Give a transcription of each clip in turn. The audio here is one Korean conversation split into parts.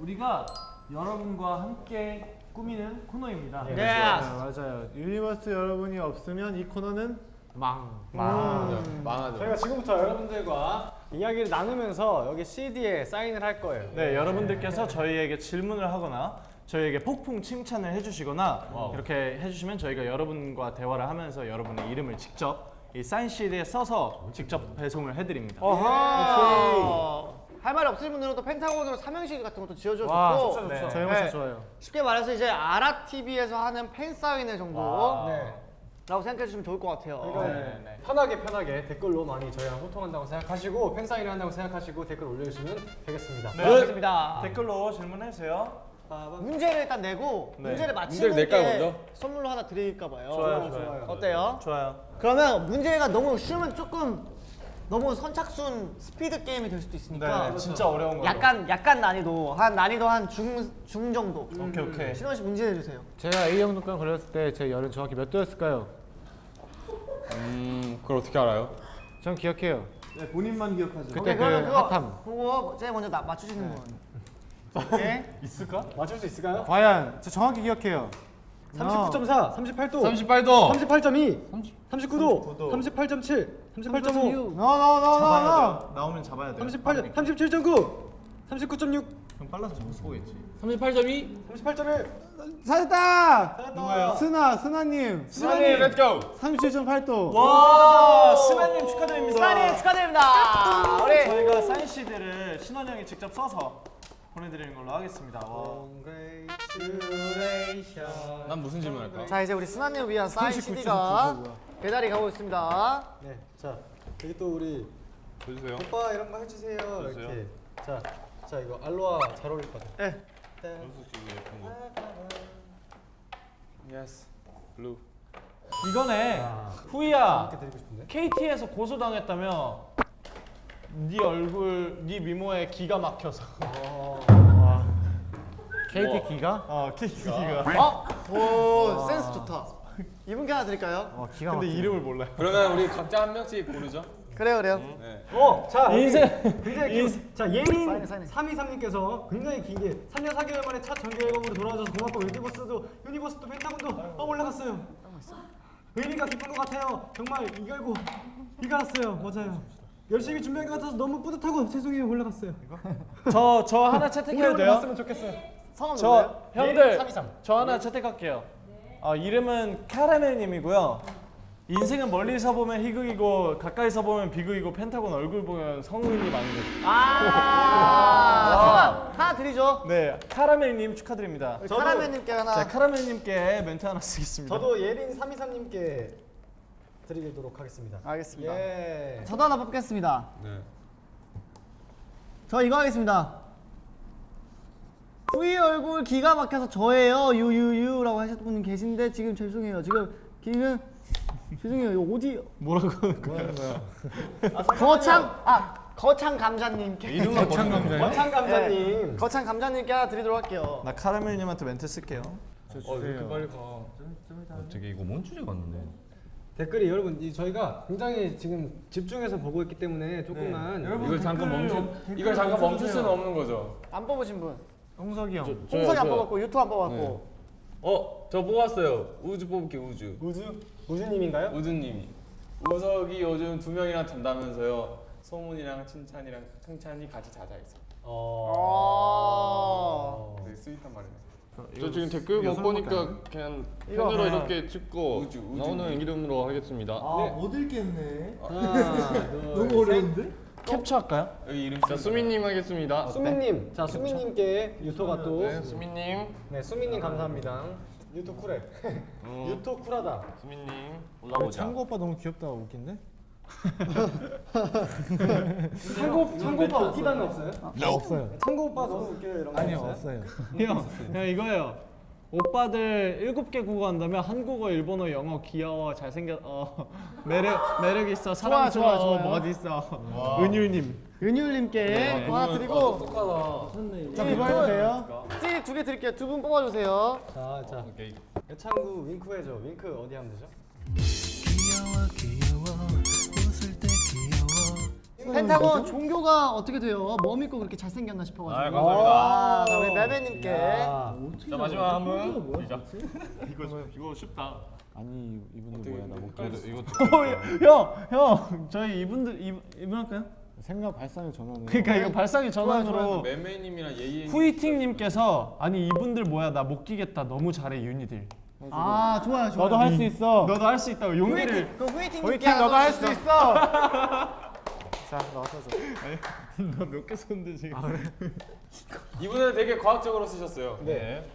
우리가 여러분과 함께 꾸미는 코너입니다. 네. 맞아요, 맞아요. 유니버스 여러분이 없으면 이 코너는 망. 맞아. 망하죠. 저희가 지금부터 여러분들과 이야기를 나누면서 여기 CD에 사인을 할 거예요. 네, 여러분들께서 저희에게 질문을 하거나 저희에게 폭풍 칭찬을 해주시거나 이렇게 해주시면 저희가 여러분과 대화를 하면서 여러분의 이름을 직접 이 사인 CD에 써서 직접 배송을 해드립니다. 할 말이 없으신 분들은 또 펜타곤으로 삼행시 같은 것도 지어줘도 와, 좋고 좋죠, 좋죠. 저 이런 거 네. 좋아요. 쉽게 말해서 이제 아라 TV에서 하는 팬 사인회 정도라고 네. 생각해 주시면 좋을 것 같아요. 그러니까 편하게 편하게 댓글로 많이 저희랑 소통한다고 생각하시고 팬사인을 한다고 생각하시고 댓글 올려주시면 되겠습니다. 네. 그렇습니다. 댓글로 질문해 주세요. 문제를 일단 내고 네. 문제를 맞히는 문제를 게 먼저? 선물로 하나 드릴까 봐요. 좋아요, 좋아요. 어때요? 좋아요. 그러면 문제가 너무 쉬우면 조금 너무 선착순 스피드 게임이 될 수도 있으니까 네, 진짜 어려운 거. 약간 약간 난이도 한 난이도 한 중 중 정도. 오케이 오케이. 신원 씨 문제 내주세요. 제가 A형 독감 걸렸을 때 제 열은 정확히 몇 도였을까요? 음, 그걸 어떻게 알아요? 전 기억해요. 네, 본인만 기억하죠. 그때 오케이, 그 핫함. 그거 제일 먼저 나, 맞추시는 분. 오케이. 있을까? 맞출 수 있을까요? 과연 저 정확히 기억해요. 39.4, 38도, 38도. 38.2, 39도, 38.7, 38.5, 잡아야 돼. 나오면 잡아야 돼. 38, 37.9, 39.6, 형 빨라서 못 쏘겠지. 38.2. 38.1. 찾았다! 누구예요? 스나, 스나님. 수만이 렛츠 고. 37.8도. 와, 스나님 축하드립니다. 스나님 축하드립니다. 우리 저희가 사인 CD를 신원 형이 직접 써서 보내드리는 걸로 하겠습니다. 난 무슨 질문 할까? 자 이제 우리 스나님을 위한 사인 CD가 배달이 가고 있습니다. 네, 자 여기 또 우리 보여주세요. 오빠 이런 거 해주세요. 이렇게. 자, 자 이거 알로하 잘 어울릴 것 같아. 네. 예쁜 거. Yes. Blue. 이거네. 아. 후이야. KT에서 고소당했다며. 네 얼굴, 네 미모에 기가 막혀서. KT 기가? 어, KT 기가. 어? 오 센스 좋다. 이분께 하나 드릴까요? 어, 기가 근데 막히네. 이름을 몰라요. 그러면 우리 각자 한 명씩 고르죠. 그래요 그래요. 네. 어, 자 인생- 굉장히 긴- 자 예린 사인해, 사인해. 323님께서 굉장히 길게 3년 4개월 만에 첫 정규 앨범으로 돌아와줘서 고맙고 유니버스도 유니버스도 펜타곤도 어, 올라갔어요. 의미가 깊은 것 같아요. 정말 이걸고 비가 왔어요. 맞아요. 열심히 준비한 것 같아서 너무 뿌듯하고 죄송해요 올라갔어요. 저, 저 하나 채택해도 돼요? 봤으면 좋겠어요. 성함 누구예요? 저, 형들. 323. 저 하나 채택할게요. 아, 이름은 카라멜님이고요. 인생은 멀리서 보면 희극이고 가까이서 보면 비극이고 펜타곤 얼굴 보면 성우님 아니고. 아 성함 하나 드리죠. 네, 카라멜님 축하드립니다. 우리 카라멜님께 하나. 자, 카라멜님께 멘트 하나 쓰겠습니다. 저도 예린 323님께 드리도록 하겠습니다. 알겠습니다. 예. 저도 하나 뽑겠습니다. 네. 저 이거 하겠습니다. 후이 얼굴 기가 막혀서 저예요 유유유 라고 하셨던 분 계신데 지금 죄송해요 지금 지금 죄송해요 이거 어디 뭐라고 하는 거야? 거창 아 거창 감자님께 이름은 거창 감자예요? 원창 감자님. 거창 감자님께 하나 드리도록 할게요. 나 카라멜님한테 멘트 쓸게요. 어, 왜 이렇게 빨리 가? 어떻게 이거 뭔 주제 같는데? 댓글이 여러분 이 저희가 굉장히 지금 집중해서 보고 있기 때문에 조금만 이걸 잠깐 멈춰. 이걸 잠깐 멈출 수는 없는 거죠. 안 뽑으신 분. 홍석이 형. 홍석이 안 뽑았고 유토 안 뽑았고. 어, 저 뽑았어요. 우주 뽑을게 우주. 우주 우주님인가요? 우주님이. 우석이 요즘 두 명이랑 잔다면서요. 소문이랑 칭찬이랑 칭찬이 같이 자자 있어. 어. 되게 sweet한 말이네. 저 지금 댓글 못 보니까 그냥 펜으로 이렇게 찍고 우주, 우주. 나오는 이름으로 하겠습니다. 못 읽겠네. 하나, 둘, 너무 어려운데? 캡처할까요? 여기 이름 자 수민님 하겠습니다. 수민님, 자 수민님께 유토가 또. 네, 수민님, 네, 수민님 감사합니다. 유토 쿨해. 유토 쿨하다. 수민님 올라보자. 창구 오빠 너무 귀엽다 웃긴데? 창고 창고 오빠 웃기다는 없어요? 없어요. 창고 오빠 너무 웃겨요 이런 거 아니요 없어요? 없어요. 형, 형 이거예요. 오빠들 일곱 개 국어 한다면 한국어, 일본어, 영어 귀여워, 잘생겨, 어 매력 매력 있어, 좋아, 좋아, 사랑스러워, 좋아요. 뭐 어디 있어, 은율님. 은율님께 하나 드리고 똑똑하다. 자 그거 해도 돼요? 찌두 개 드릴게요. 두 분 뽑아주세요. 자, 자. 오케이. 여창구 윙크 해줘. 윙크 어디 하면 되죠? 펜타곤 종교가 어떻게 돼요? 뭐 믿고 그렇게 잘생겼나 싶어가지고. 아, 감사합니다. 아, 자, 우리 매매님께. 자 마지막 한 분. 시작. 이거 이거 쉽다. 아니 이분들 뭐야 나 못. 형, 형, 저희 이분들 이, 이분 할까요? 생각 발상의 전환을. 그러니까 이거 발상의 전환으로 매매님이랑 예예. 후이팅님께서 아니 이분들 뭐야 나 못 끼겠다 너무 잘해 유니들. 아, 좋아요, 좋아요. 너도 할 수 있어. 너도 할 수 있다고 용기를. 그 후이팅님께 하나 너도 할 수. 있어. 자, 나와서 줘. 너몇 개 썼는데 지금. 이분은 되게 과학적으로 쓰셨어요. 네.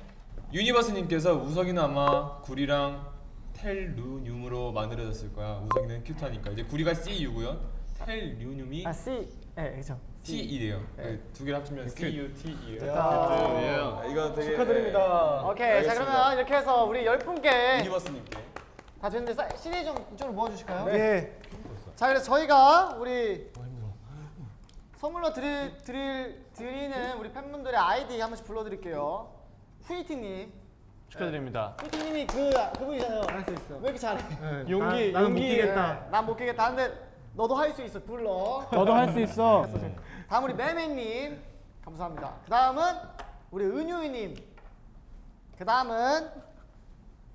유니버스님께서 우석이는 아마 구리랑 텔루늄으로 만들어졌을 거야. 우석이는 cute하니까 이제 구리가 CU고요. 텔루늄이 아, C. 예, 그죠. TE래요. 두 개를 합치면 CUTE예요. 됐다. 이거 되게 축하드립니다. 오케이, 자 알겠습니다. 그러면 이렇게 해서 우리 열 분께 유니버스님께 다 됐는데 사- CD 좀 이쪽으로 모아주실까요? 네. 자 그래서 저희가 우리 선물로 드릴, 드릴, 드리는 우리 팬분들의 아이디 한 번씩 불러드릴게요. 후이팅님. 축하드립니다. 후이팅님이 그 그분이잖아요. 할 수 있어. 왜 이렇게 잘해? 용기, 나는 못 용기. 끼겠다. 난못 끼겠다. 근데 너도 할 수 있어. 불러. 너도 할 수 있어. 다음 우리 매매님 감사합니다. 그 다음은 우리 은유이님. 그 다음은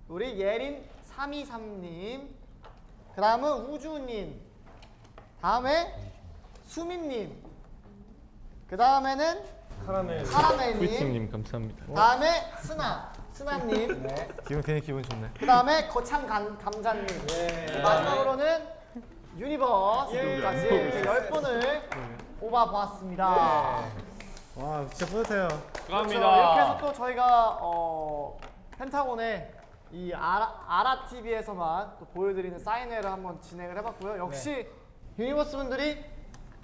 우리 예린 323님. 그 다음은 우주님. 다음에 수민님. 그 다음에는 카라멜님. 후이팅님 감사합니다. 다음에 스나. 스나님. 기분 괜히 기분 좋네. 그 다음에 거창 감, 감자님. 마지막으로는 유니버스까지 이렇게 열 분을 뽑아 보았습니다. 와 진짜 뿌듯해요. 그렇죠. 이렇게 해서 또 저희가 어, 펜타곤의 이 아라, 아라 TV에서만 또 보여드리는 사인회를 한번 진행을 해봤고요. 역시 유니버스 분들이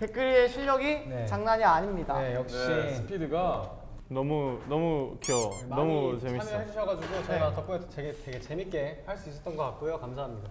댓글의 실력이 네. 장난이 아닙니다. 네, 역시 네, 스피드가 너무 너무 귀여워. 너무 재밌어. 참여해 주셔 가지고 저희가 덕분에 되게 되게 재밌게 할 수 있었던 것 같고요. 감사합니다.